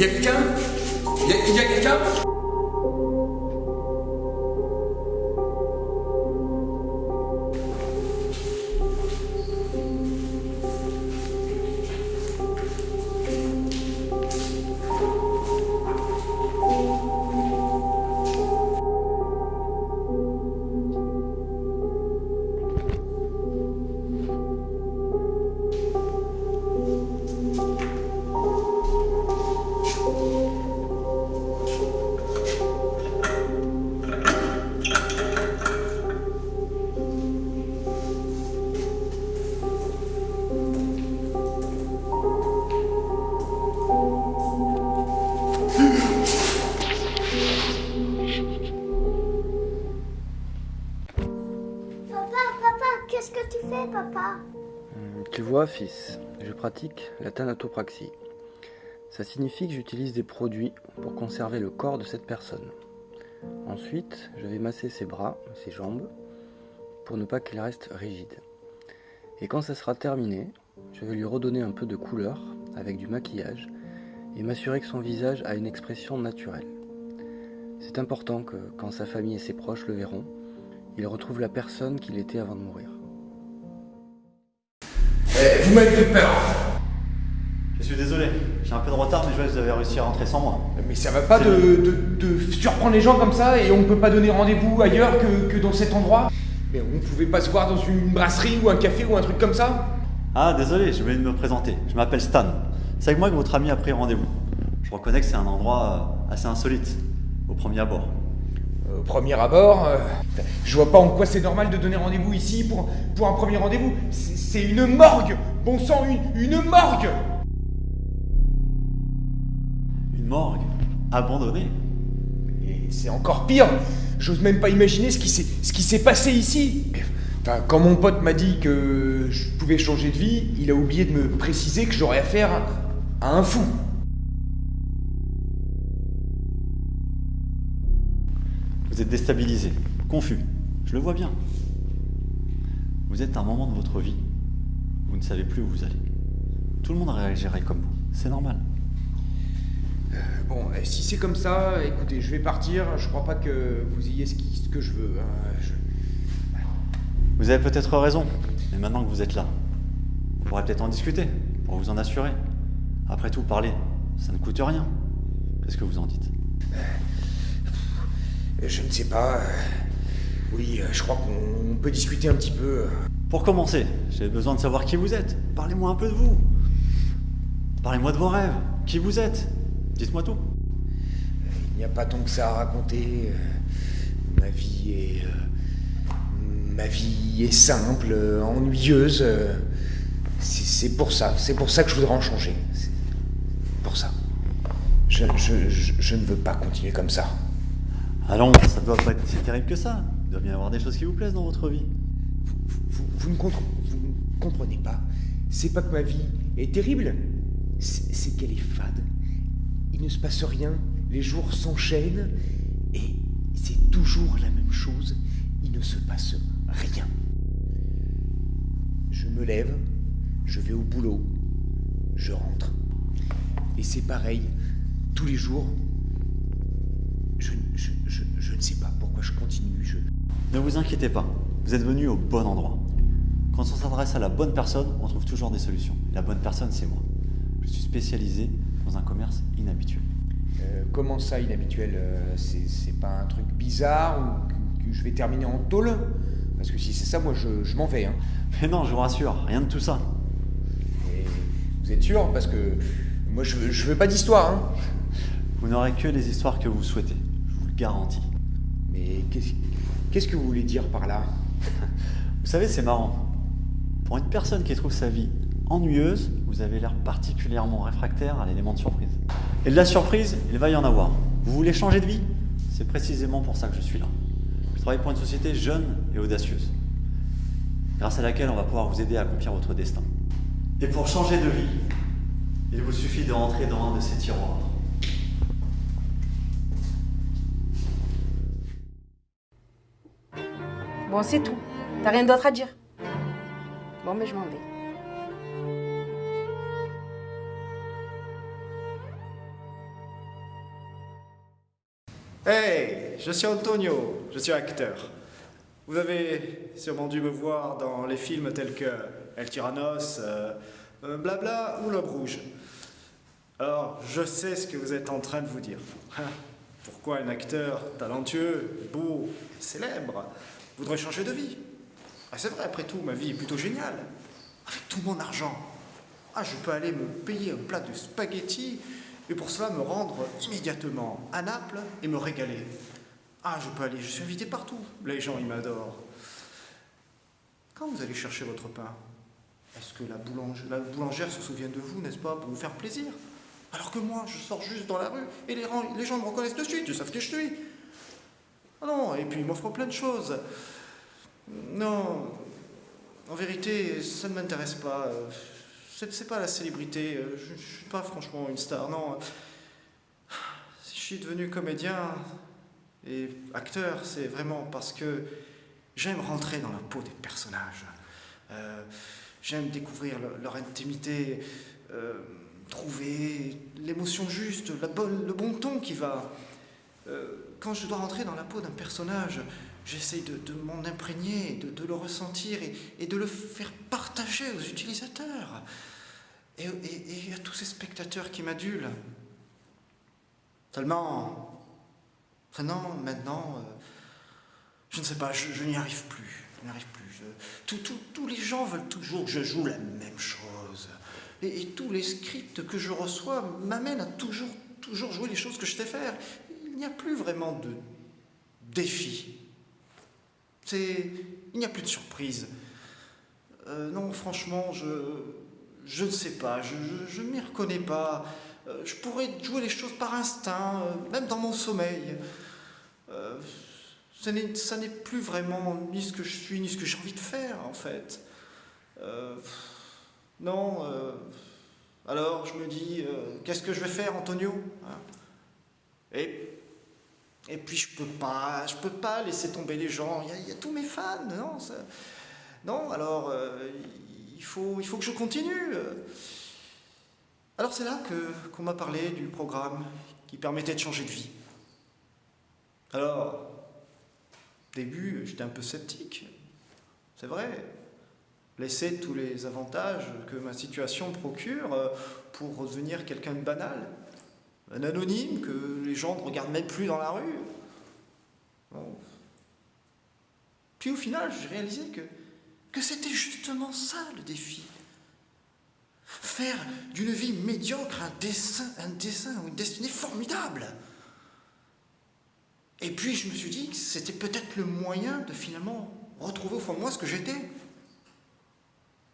Il y qu'est-ce que tu fais, papa Hum, Tu vois, fils, je pratique la thanatopraxie. Ça signifie que j'utilise des produits pour conserver le corps de cette personne. Ensuite, je vais masser ses bras, ses jambes, pour ne pas qu'il reste rigide. Et quand ça sera terminé, je vais lui redonner un peu de couleur avec du maquillage et m'assurer que son visage a une expression naturelle. C'est important que, quand sa famille et ses proches le verront, il retrouve la personne qu'il était avant de mourir. Eh, Vous m'avez fait peur Je suis désolé, j'ai un peu de retard, mais je vois que vous avez réussi à rentrer sans moi. Mais ça va pas de, de- de surprendre les gens comme ça et on peut pas donner rendez-vous ailleurs que, que dans cet endroit? Mais on pouvait pas se voir dans une brasserie ou un café ou un truc comme ça? Ah, désolé, oublié de me présenter. Je m'appelle Stan. C'est avec moi que votre ami a pris rendez-vous. Je reconnais que c'est un endroit euh, assez insolite, au premier abord. Au premier abord, euh, je vois pas en quoi c'est normal de donner rendez-vous ici pour, pour un premier rendez-vous. C'est une morgue Bon sang, une, une morgue Une morgue abandonnée. Et c'est encore pire J'ose même pas imaginer ce qui s'est ce qui s'est passé ici Enfin, quand mon pote m'a dit que je pouvais changer de vie, il a oublié de me préciser que j'aurais affaire à un fou. Vous êtes déstabilisé, confus. Je le vois bien. Vous êtes à un moment de votre vie. Vous ne savez plus où vous allez. Tout le monde réagirait comme vous. C'est normal. Bon, eh, si c'est comme ça, écoutez, je vais partir. Je crois pas que vous ayez ce, qui- ce que je veux. hein. Je- Vous avez peut-être raison, mais maintenant que vous êtes là, on pourrait peut-être en discuter, pour vous en assurer. Après tout, parler, ça ne coûte rien. Qu'est-ce que vous en dites? Je ne sais pas. euh, Oui, euh, je crois qu'on peut discuter un petit peu. euh. Pour commencer, j'ai besoin de savoir qui vous êtes. Parlez-moi un peu de vous. Parlez-moi de vos rêves. Qui vous êtes Dites-moi tout. Il n'y a pas tant que ça à raconter. Ma vie est. Ma vie est simple, ennuyeuse. C'est pour ça, c'est pour ça que je voudrais en changer. Pour ça. Je, je, je, je ne veux pas continuer comme ça. Allons, ça doit pas être si terrible que ça. Il doit bien y avoir des choses qui vous plaisent dans votre vie. Vous, ne, vous ne comprenez pas. C'est pas que ma vie est terrible, c'est qu'elle est fade. Il ne se passe rien, les jours s'enchaînent, et c'est toujours la même chose. Il ne se passe rien. Je me lève, je vais au boulot, je rentre. Et c'est pareil, tous les jours. Je, je, je, je ne sais pas pourquoi je continue, je, Ne vous inquiétez pas, vous êtes venu au bon endroit. Quand on s'adresse à la bonne personne, on trouve toujours des solutions. La bonne personne, c'est moi. Je suis spécialisé dans un commerce inhabituel. Euh, comment ça, inhabituel euh, C'est pas un truc bizarre ou que, je vais terminer en tôle? Parce que si c'est ça, moi je, m'en vais. Hein. Mais non, je vous rassure, rien de tout ça. Et Vous êtes sûr? Parce que moi, je je veux pas d'histoire, hein. Vous n'aurez que les histoires que vous souhaitez, Mais qu'est-ce qu'est-ce que vous voulez dire par là? Vous savez, c'est marrant. Pour une personne qui trouve sa vie ennuyeuse, vous avez l'air particulièrement réfractaire à l'élément de surprise. Et de la surprise, il va y en avoir. Vous voulez changer de vie? C'est précisément pour ça que je suis là. Je travaille pour une société jeune et audacieuse, grâce à laquelle on va pouvoir vous aider à accomplir votre destin. Et pour changer de vie, il vous suffit de rentrer dans un de ces tiroirs. Bon, c'est tout. T'as rien d'autre à dire? Bon, mais je m'en vais. Hey, je suis Antonio, je suis acteur. Vous avez sûrement dû me voir dans les films tels que El Tyrannos, euh, euh, Blabla ou L'Homme Rouge. Alors, je sais ce que vous êtes en train de vous dire. Pourquoi un acteur talentueux, beau, célèbre voudrait changer de vie ah, C'est vrai, après tout, ma vie est plutôt géniale. Avec tout mon argent, ah, je peux aller me payer un plat de spaghettis et pour cela me rendre immédiatement à Naples et me régaler. Ah, je peux aller, je suis invité partout. Les gens, ils m'adorent. Quand vous allez chercher votre pain, est-ce que la, boulangère se souvient de vous, n'est-ce pas, pour vous faire plaisir? Alors que moi, je sors juste dans la rue et les gens me reconnaissent de suite, ils savent qui je suis. Ah non, et puis ils m'offrent plein de choses. Non, en vérité, ça ne m'intéresse pas. C'est pas la célébrité. Je ne suis pas franchement une star, non. Si je suis devenu comédien et acteur, c'est vraiment parce que j'aime rentrer dans la peau des personnages. Euh, j'aime découvrir le- leur intimité, euh, trouver l'émotion juste, le bon ton qui va. Euh, quand je dois rentrer dans la peau d'un personnage, j'essaye de, m'en imprégner, de, le ressentir et, de le faire partager aux utilisateurs et, à tous ces spectateurs qui m'adulent. Seulement, maintenant, maintenant, euh, je ne sais pas, je, n'y arrive plus. Je n'y arrive plus. Tous les gens veulent toujours que je joue la même chose. Et, et tous les scripts que je reçois m'amènent à toujours, toujours jouer les choses que je sais faire. Il n'y a plus vraiment de défi. Il n'y a plus de surprise. Euh, non, franchement, je, je ne sais pas, je ne m'y reconnais pas. Euh, je pourrais jouer les choses par instinct, euh, même dans mon sommeil. Ça n'est plus vraiment ni ce que je suis, ni ce que j'ai envie de faire, en fait. Non, alors je me dis, qu'est-ce que je vais faire, Antonio? Hein? Et et puis je peux pas, je peux pas laisser tomber les gens. Il y a, tous mes fans, non Non, alors euh, il faut, il faut que je continue. Alors c'est là que qu'on m'a parlé du programme qui permettait de changer de vie. Alors, début, j'étais un peu sceptique. C'est vrai. Laisser tous les avantages que ma situation procure euh, pour redevenir quelqu'un de banal un anonyme que les gens ne regardent même plus dans la rue. Puis au final, j'ai réalisé que, c'était justement ça le défi. Faire d'une vie médiocre un dessin, un dessin ou une destinée formidable. Et puis je me suis dit que c'était peut-être le moyen de finalement retrouver au fond moi ce que j'étais.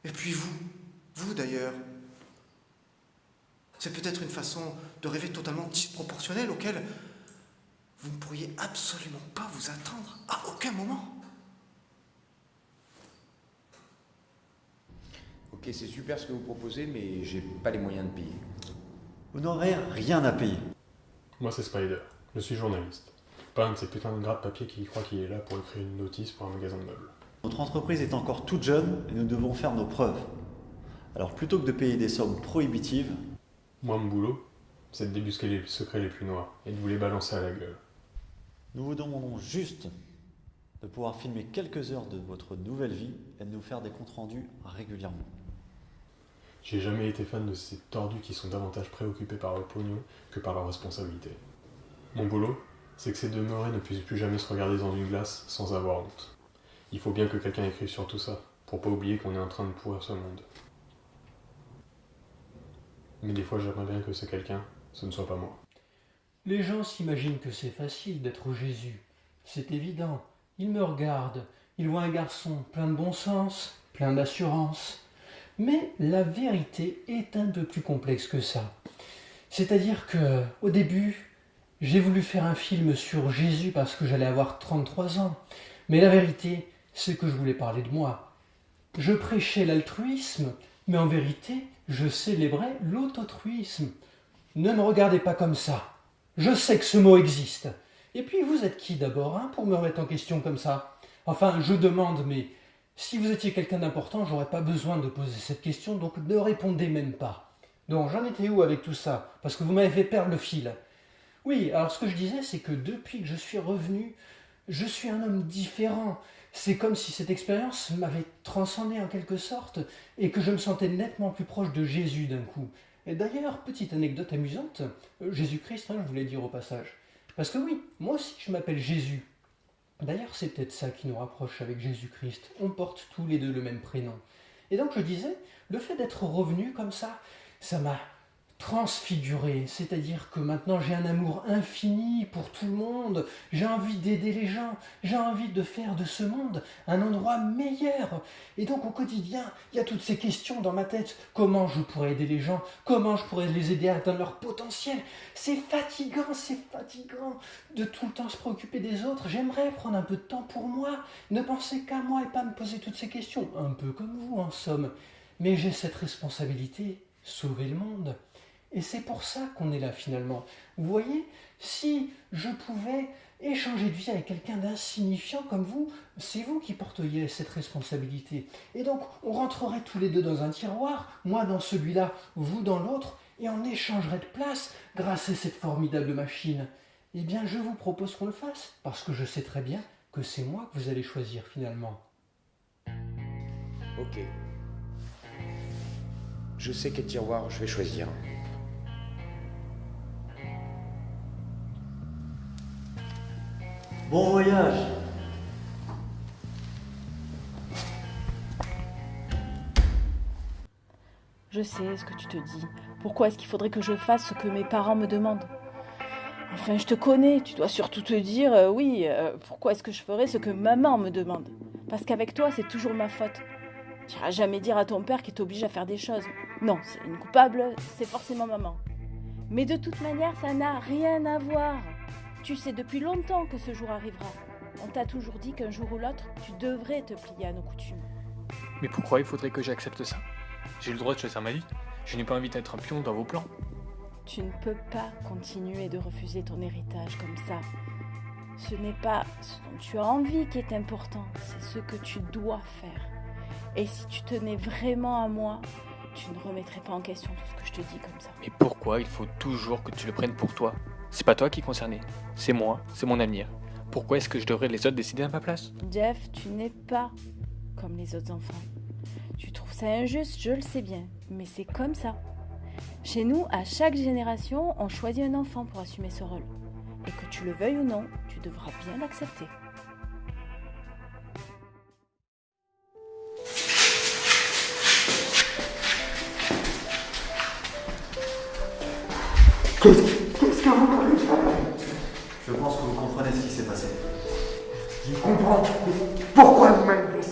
Et puis vous, vous d'ailleurs, c'est peut-être une façon de rêver totalement disproportionnelle auquel vous ne pourriez absolument pas vous attendre à aucun moment. Ok, c'est super ce que vous proposez, mais j'ai pas les moyens de payer. Vous n'aurez rien à payer. Moi, c'est Spider. Je suis journaliste. Pas un de ces putains de gras de papier qui croit qu'il est là pour écrire une notice pour un magasin de meubles. Notre entreprise est encore toute jeune et nous devons faire nos preuves. Alors plutôt que de payer des sommes prohibitives, Moi, mon boulot, c'est de débusquer les secrets les plus noirs et de vous les balancer à la gueule. nous vous demandons juste de pouvoir filmer quelques heures de votre nouvelle vie et de nous faire des comptes rendus régulièrement. J'ai jamais été fan de ces tordus qui sont davantage préoccupés par le pognon que par leur responsabilité. Mon boulot, c'est que ces demeurés ne puissent plus jamais se regarder dans une glace sans avoir honte. Il faut bien que quelqu'un écrive sur tout ça, pour pas oublier qu'on est en train de pourrir ce monde. Mais des fois, j'aimerais bien que ce quelqu'un, ce ne soit pas moi. Les gens s'imaginent que c'est facile d'être Jésus. C'est évident. Ils me regardent. Ils voient un garçon plein de bon sens, plein d'assurance. Mais la vérité est un peu plus complexe que ça. C'est-à-dire que, au début, j'ai voulu faire un film sur Jésus parce que j'allais avoir 33 ans. Mais la vérité, c'est que je voulais parler de moi. Je prêchais l'altruisme, mais en vérité, je célébrais l'autotruisme. Ne me regardez pas comme ça. Je sais que ce mot existe. Et puis, vous êtes qui d'abord, hein, pour me remettre en question comme ça? Enfin, je demande, mais si vous étiez quelqu'un d'important, j'aurais pas besoin de poser cette question, donc ne répondez même pas. Donc, j'en étais où avec tout ça? Parce que vous m'avez fait perdre le fil. Oui, alors ce que je disais, c'est que depuis que je suis revenu, je suis un homme différent. C'est comme si cette expérience m'avait transcendé en quelque sorte et que je me sentais nettement plus proche de Jésus d'un coup. Et d'ailleurs, petite anecdote amusante, euh, Jésus-Christ, hein, je voulais dire au passage. Parce que oui, moi aussi je m'appelle Jésus. D'ailleurs, c'est peut-être ça qui nous rapproche avec Jésus-Christ. On porte tous les deux le même prénom. Et donc je disais, le fait d'être revenu comme ça, ça m'a transfiguré, c'est-à-dire que maintenant j'ai un amour infini pour tout le monde, j'ai envie d'aider les gens, j'ai envie de faire de ce monde un endroit meilleur. Et donc au quotidien, il y a toutes ces questions dans ma tête, comment je pourrais aider les gens, comment je pourrais les aider à atteindre leur potentiel? C'est fatigant, c'est fatigant de tout le temps se préoccuper des autres. J'aimerais prendre un peu de temps pour moi, ne penser qu'à moi et pas me poser toutes ces questions, un peu comme vous en somme. Mais j'ai cette responsabilité, sauver le monde. Et c'est pour ça qu'on est là finalement. Vous voyez, si je pouvais échanger de vie avec quelqu'un d'insignifiant comme vous, c'est vous qui porteriez cette responsabilité. Et donc, on rentrerait tous les deux dans un tiroir, moi dans celui-là, vous dans l'autre, et on échangerait de place grâce à cette formidable machine. Eh bien, je vous propose qu'on le fasse, parce que je sais très bien que c'est moi que vous allez choisir finalement. Ok. Je sais quel tiroir je vais choisir. Bon voyage Je sais ce que tu te dis. Pourquoi est-ce qu'il faudrait que je fasse ce que mes parents me demandent? Enfin, je te connais, tu dois surtout te dire, euh, oui, euh, pourquoi est-ce que je ferais ce que maman me demande? Parce qu'avec toi, c'est toujours ma faute. Tu n'iras jamais dire à ton père qu'il t'oblige à faire des choses. Non, c'est une coupable, c'est forcément maman. Mais de toute manière, ça n'a rien à voir. Tu sais depuis longtemps que ce jour arrivera. On t'a toujours dit qu'un jour ou l'autre, tu devrais te plier à nos coutumes. Mais pourquoi il faudrait que j'accepte ça? J'ai le droit de choisir ma vie. Je n'ai pas envie d'être un pion dans vos plans. Tu ne peux pas continuer de refuser ton héritage comme ça. Ce n'est pas ce dont tu as envie qui est important, c'est ce que tu dois faire. Et si tu tenais vraiment à moi, tu ne remettrais pas en question tout ce que je te dis comme ça. Mais pourquoi il faut toujours que tu le prennes pour toi? C'est pas toi qui es concerné, c'est moi, c'est mon avenir. Pourquoi est-ce que je devrais les autres décider à ma place? Jeff, tu n'es pas comme les autres enfants. Tu trouves ça injuste, je le sais bien, mais c'est comme ça. Chez nous, à chaque génération, on choisit un enfant pour assumer ce rôle. Et que tu le veuilles ou non, tu devras bien l'accepter.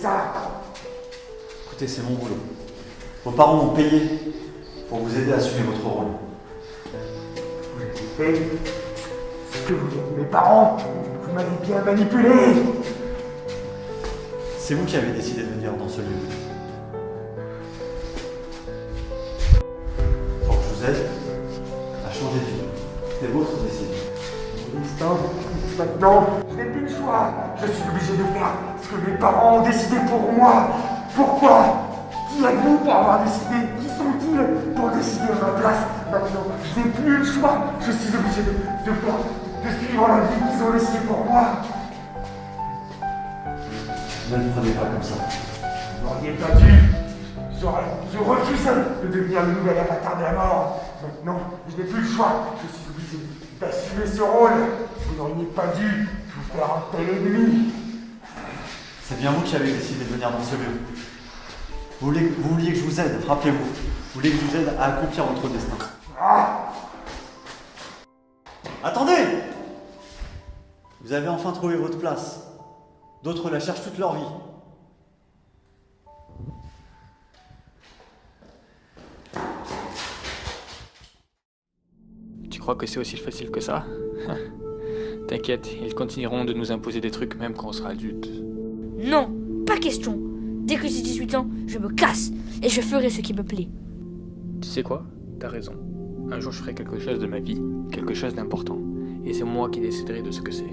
Ça Écoutez, c'est mon boulot. Vos parents m'ont payé pour vous aider à assumer votre rôle. Vous avez fait ce que vous voulez. Mes parents, vous m'avez bien manipulé. C'est vous qui avez décidé de venir dans ce lieu. Pour que je vous aide à changer de vie. C'est votre décision. Pour l'instant, maintenant, je. Je suis obligé de faire ce que mes parents ont décidé pour moi. Pourquoi? Qui êtes-vous pour avoir décidé? Qui sont-ils pour décider à ma place Maintenant, je n'ai plus le choix. Je suis obligé de, de faire, de suivre la vie qu'ils ont laissée pour moi. Ne le prenez pas comme ça. Vous n'auriez pas dû. J'aurais, je refusais de devenir le nouvel avatar de la mort. Maintenant, je n'ai plus le choix. Je suis obligé d'assumer ce rôle. Vous n'auriez pas dû vous. C'est bien vous qui avez décidé de venir dans ce lieu. Vous vouliez, vous vouliez que je vous aide, rappelez-vous. voulez que je vous aide à accomplir votre destin. Attendez Vous avez enfin trouvé votre place. D'autres la cherchent toute leur vie. Tu crois que c'est aussi facile que ça? T'inquiète, ils continueront de nous imposer des trucs même quand on sera adulte. Non, pas question. Dès que j'ai 18 ans, je me casse et je ferai ce qui me plaît. Tu sais quoi? T'as raison. Un jour je ferai quelque chose de ma vie, quelque chose d'important. Et c'est moi qui déciderai de ce que c'est.